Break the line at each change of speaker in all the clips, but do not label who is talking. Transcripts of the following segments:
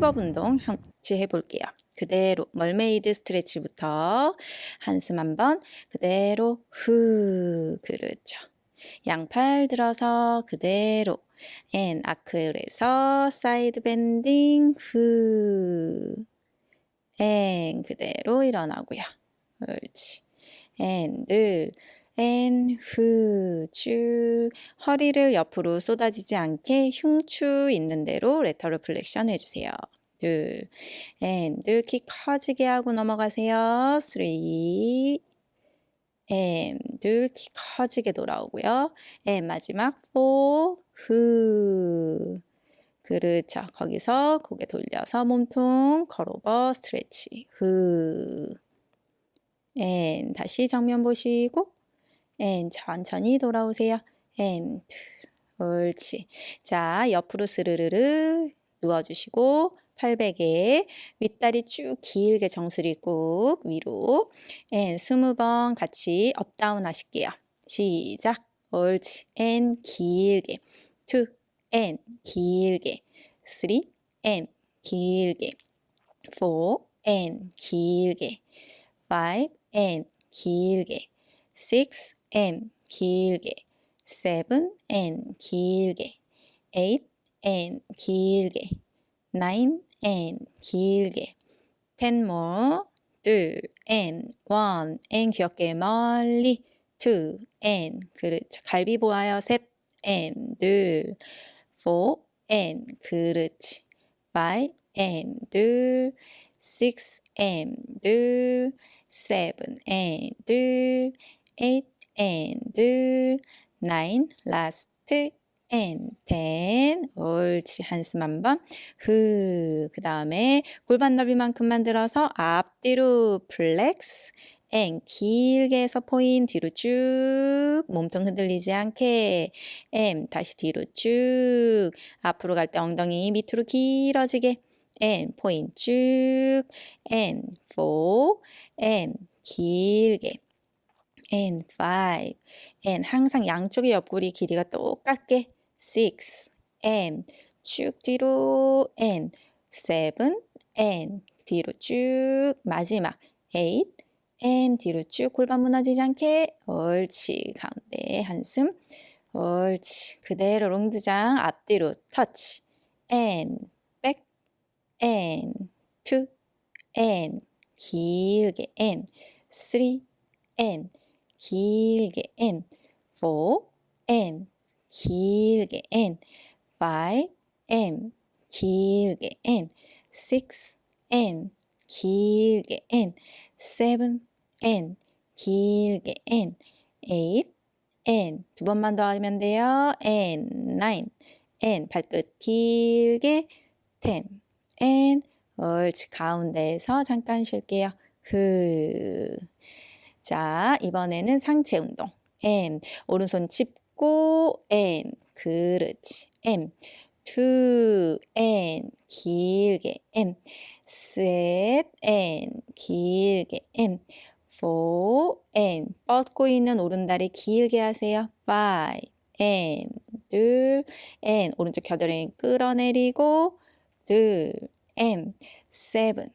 hip up 운동 같이 해볼게요. 그대로 mermaid stretch부터 한숨 한번 그대로 후 그렇죠. 양팔 들어서 그대로 and arc에서 side bending 후 and 그대로 일어나고요. 옳지. 앤둘 앤, 후, 쭉 허리를 옆으로 쏟아지지 않게 흉추 있는 대로 lateral flexion 해주세요. 둘, and, 둘, 키 커지게 하고 넘어가세요. three, and, 둘, 키 커지게 돌아오고요. and, 마지막 four, 후. 그렇죠. 거기서 고개 돌려서 몸통 curl over stretch. 후. and, 다시 정면 보시고 and 천천히 돌아오세요. and 옳지. 자, 옆으로 스르르르 누워주시고 팔베개 윗다리 쭉 길게 정수리 꾹 위로 and 스무 번 같이 up down 하실게요. 시작. 옳지. and 길게 two 길게 three 길게 four 길게 five 길게 six and 길게 seven and 길게 eight and 길게 nine and 길게 ten more 둘 and one and 귀엽게 멀리 two and 그렇죠 갈비 보아요 셋 and 둘 four and 그렇지 five and 둘 six and 둘 seven and 둘 eight and nine, last and ten. 옳지. 한숨 한 번. 후. 그 다음에 골반 넓이만큼 만들어서 앞뒤로 flex. and 길게 해서 포인 뒤로 쭉 몸통 흔들리지 않게 and 다시 뒤로 쭉 앞으로 갈 때 엉덩이 밑으로 길어지게 and point 쭉 and four, and 길게 and five and 항상 양쪽의 옆구리 길이가 똑같게 six and 쭉 뒤로 and seven and 뒤로 쭉 마지막 eight and 뒤로 쭉 골반 무너지지 않게 옳지 가운데 한숨 옳지 그대로 롱드장 앞뒤로 터치 and back and two and 길게 and three and 길게 n four n 길게 n five n 길게 n six n 길게 n seven n 길게 n eight n 두 번만 더 하면 돼요. n nine n 발끝 길게 ten n 옳지 가운데에서 잠깐 쉴게요. 그 자, 이번에는 상체 운동. M. 오른손 짚고 M. 그렇지. M. two. 길게 M. set. 길게 M. four. 뻗고 있는 오른다리 길게 하세요. five. 둘 N. 오른쪽 겨드랑이 끌어내리고 둘 M. seven.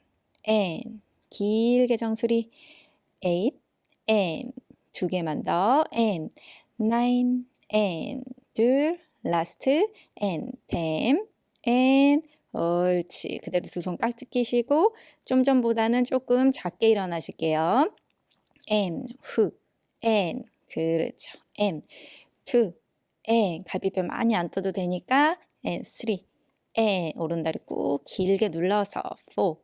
길게 정수리 eight and 두 개만 더 and nine and 둘 last and ten and 옳지 그대로 두 손 깍지 끼시고 좀 전보다는 조금 작게 일어나실게요 and 후 and 그렇죠 and two and 갈비뼈 많이 안 떠도 되니까 and three and 오른다리 꾹 길게 눌러서 four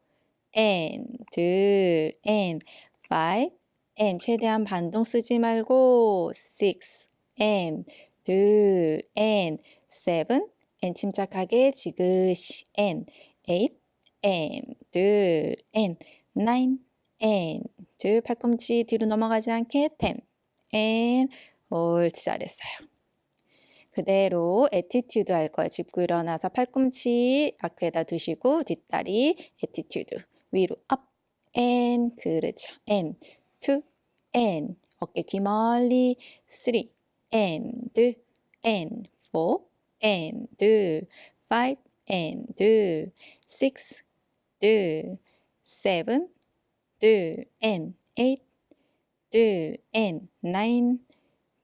and 둘 and five and 최대한 반동 쓰지 말고 six and 둘 and seven and 침착하게 지그시 and eight and 둘 and nine and 둘 팔꿈치 뒤로 넘어가지 않게 ten and 옳지 잘했어요. 그대로 attitude 할 거예요. 짚고 일어나서 팔꿈치 arc에다 두시고 뒷다리 attitude 위로 up and 그렇죠. and two and 어깨 귀 멀리 three and and four and five and 둘 six 둘 seven 둘 and eight 둘 and nine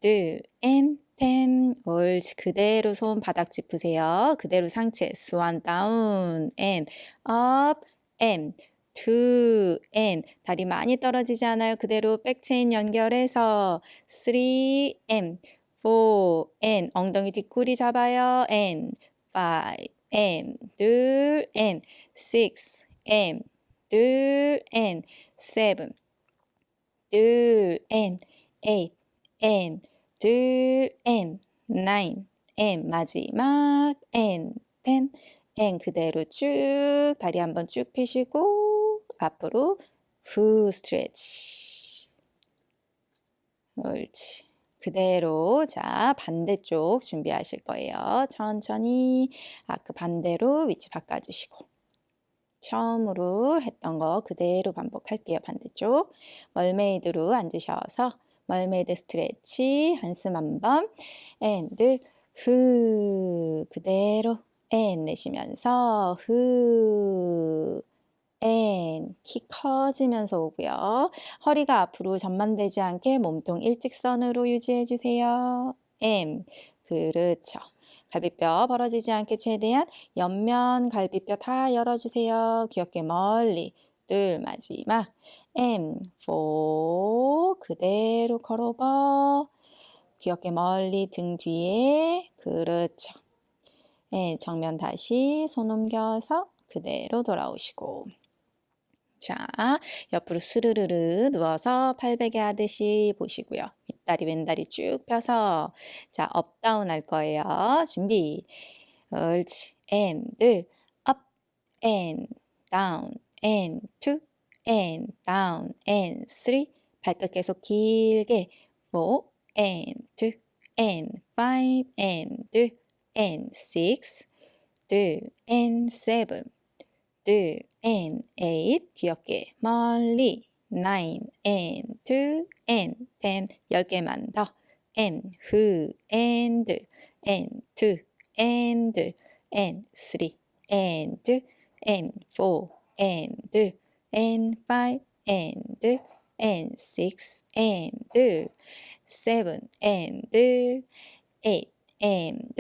둘 and ten 옳지 그대로 손 바닥 짚으세요 그대로 상체 swan down and up and two and 다리 많이 떨어지지 않아요 그대로 백체인 연결해서 three and four and 엉덩이 뒷구리 잡아요 five and 둘 and six and 둘 and seven 둘 and eight and 둘 and nine and 마지막 and ten and 그대로 쭉 다리 한번 쭉 펴시고 앞으로 후 스트레치. 옳지. 그대로 자 반대쪽 준비하실 거예요. 천천히 아그 반대로 위치 바꿔주시고. 처음으로 했던 거 그대로 반복할게요 반대쪽. 멀메이드로 앉으셔서 mermaid stretch 한숨 한번 and 후 그대로 and 내쉬면서 후 and 키 커지면서 오고요. 허리가 앞으로 전만되지 않게 몸통 일직선으로 유지해 주세요. and 그렇죠. 갈비뼈 벌어지지 않게 최대한 옆면 갈비뼈 다 열어주세요. 귀 어깨 멀리 둘 마지막 M 4 그대로 curl over 귀 어깨 멀리 등 뒤에 그렇죠. 네, 정면 다시 손 옮겨서 그대로 돌아오시고 자 옆으로 스르르르 누워서 팔베개 하듯이 보시고요. 윗다리 왼다리 쭉 펴서 자 up down 할 거예요. 준비 옳지 and up and down and two and down and three 발끝 계속 길게 four and two and five and two and six 둘 and seven 둘 and eight 귀엽게 멀리 nine and two and ten 열 개만 더 and who and and two and and three and and four and and five and and six and seven and eight and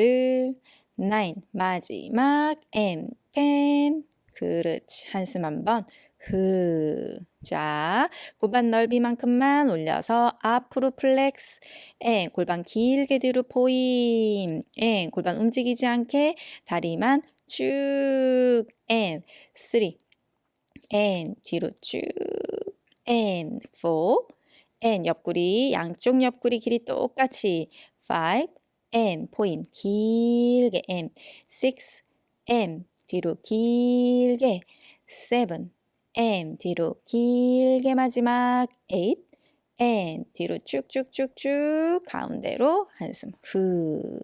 nine 마지막 and ten 그렇지 한숨 한번 후. 자, 골반 넓이만큼만 올려서 앞으로 flex. and 골반 길게 뒤로 point. and 골반 움직이지 않게 다리만 쭉. and three. and 뒤로 쭉. and four. and 옆구리 양쪽 옆구리 길이 똑같이 five. 앤 포인 길게 앤 six. 앤 뒤로 길게 seven. M 뒤로 길게 마지막 eight and 뒤로 쭉쭉쭉쭉 가운데로 한숨 후.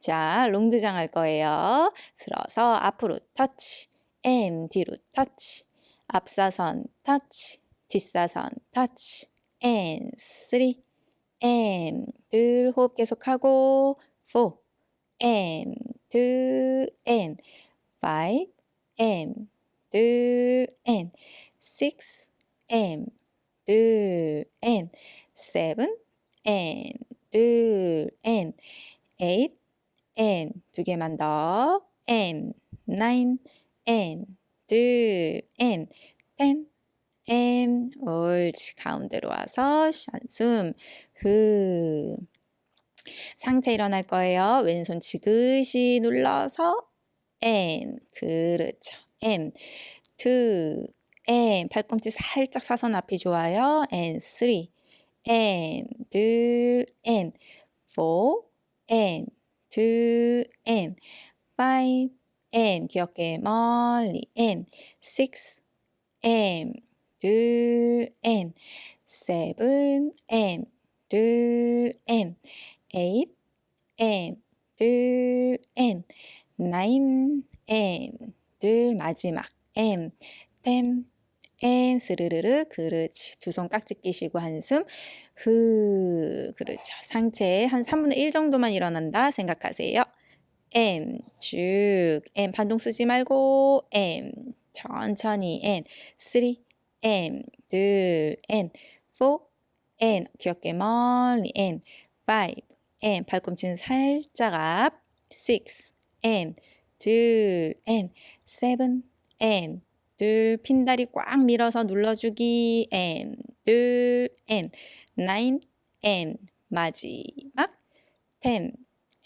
자, 롱드장 할 거예요. 들어서 앞으로 터치, M 뒤로 터치, 앞사선 터치, 뒷사선 터치, and three, M 둘 호흡 계속하고 four, M two, and five, M 둘, and six, and 둘, and seven, and 둘, and eight, and 두 개만 더, and nine, and 둘, and ten, and 옳지 가운데로 와서 한숨 후 상체 일어날 거예요. 왼손 지그시 눌러서 and 그렇죠. and two and 팔꿈치 살짝 사선 앞이 좋아요. and three and 둘 and four and two and five and 귀엽게 멀리 and six and 둘 and seven and 둘 and eight and 둘 and and 둘 마지막 M 템 엔. 스르르르 그렇지 두 손 깍지 끼시고 한숨 후 그렇죠. 상체 한 3분의 1 정도만 일어난다 생각하세요. M 쭉. M 반동 쓰지 말고. M 천천히. N 3 M 둘. N 4 N 귀엽게 멀리. N 5 N 발꿈치는 살짝 앞. 6 N 둘 N 7 N 둘 핀다리 꽉 밀어서 눌러주기 N 둘 N 9 N 마지막 10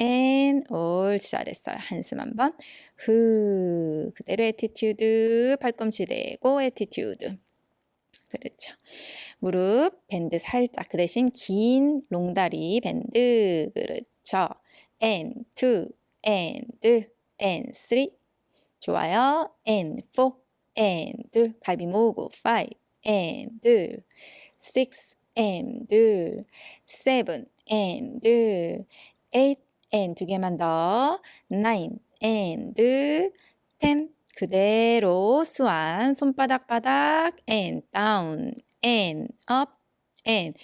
N 옳지 잘했어요. 한숨 한 번 후 그대로 attitude 팔꿈치 대고 attitude 그렇죠. 무릎 bend 살짝 그 대신 긴 롱다리 bend 그렇죠. and 2 and and 3 좋아요. and 4 and 둘 갈비 모으고 5 N 둘6 N 둘7 N 둘8 N 두 개만 더9 N 둘10 그대로 스완 손바닥 바닥 and down and up and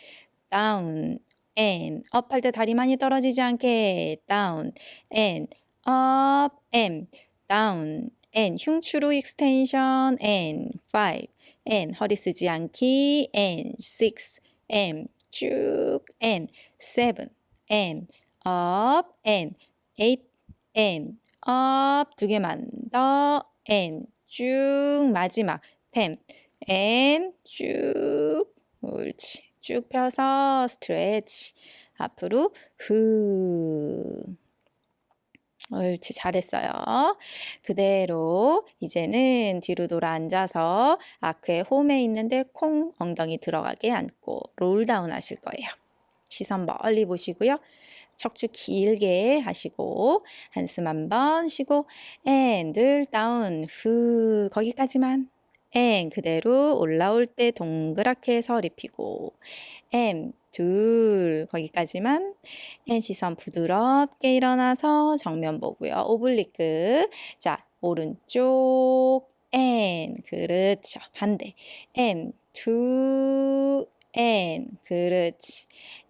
down and up 할때 다리 많이 떨어지지 않게 down and up and down and 흉추로 extension and 5 and 허리 쓰지 않기 and 6 and 쭉 and 7 and up and 8 and up 두 개만 더 and 쭉 마지막 10 and 쭉 옳지 쭉 펴서 스트레치 앞으로 후 옳지 잘했어요. 그대로 이제는 뒤로 돌아 앉아서 아크의 홈에 있는데 콩 엉덩이 들어가게 앉고 롤다운 하실 거예요. 시선 멀리 보시고요. 척추 길게 하시고 한숨 한번 쉬고 and roll down 후 거기까지만 and 그대로 올라올 때 동그랗게 해서 리피고 엠 둘 거기까지만 and 시선 부드럽게 일어나서 정면 보고요. oblique 자 오른쪽 and 그렇죠. 반대. and two and 그렇지.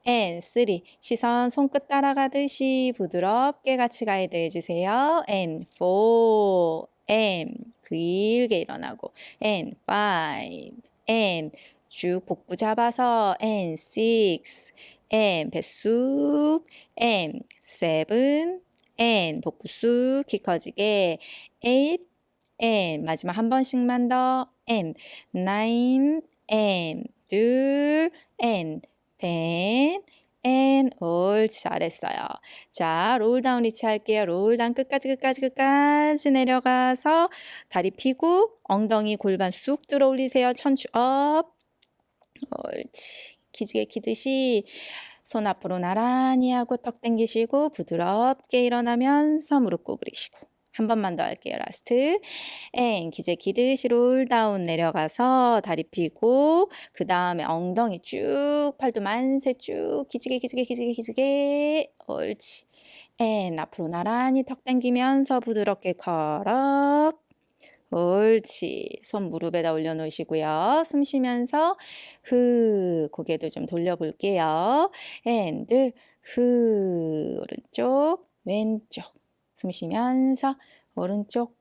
And 3 시선 손끝 따라가듯이 부드럽게 같이 가이드 해주세요. and 4 and 길게 일어나고 and 5 and 쭉 복부 잡아서 and 6 and 배쑥 and 7 and 복부 쑥 키 커지게 8 and 마지막 한 번씩만 더 and 9 and 둘 and ten, and 옳지 잘했어요. 자, roll down reach 할게요. roll down 끝까지 끝까지 끝까지 내려가서 다리 펴고 엉덩이 골반 쑥 들어 올리세요. 천추 up. 옳지. 기지개 키듯이 손 앞으로 나란히 하고 턱 당기시고 부드럽게 일어나면서 무릎 구부리시고 한 번만 더 할게요. last. and 기지개 키듯이 roll down 내려가서 다리 펴고 그 다음에 엉덩이 쭉 팔도 만세 쭉 기지개 기지개 기지개 기지개 옳지. and 앞으로 나란히 턱 당기면서 부드럽게 걸어 옳지. 손 무릎에다 올려놓으시고요. 숨 쉬면서 후 고개도 좀 돌려볼게요. and 후 오른쪽 왼쪽 숨 쉬면서 오른쪽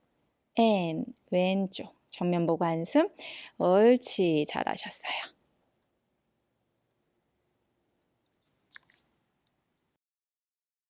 앤 왼쪽 정면 보고 한숨 옳지 잘하셨어요.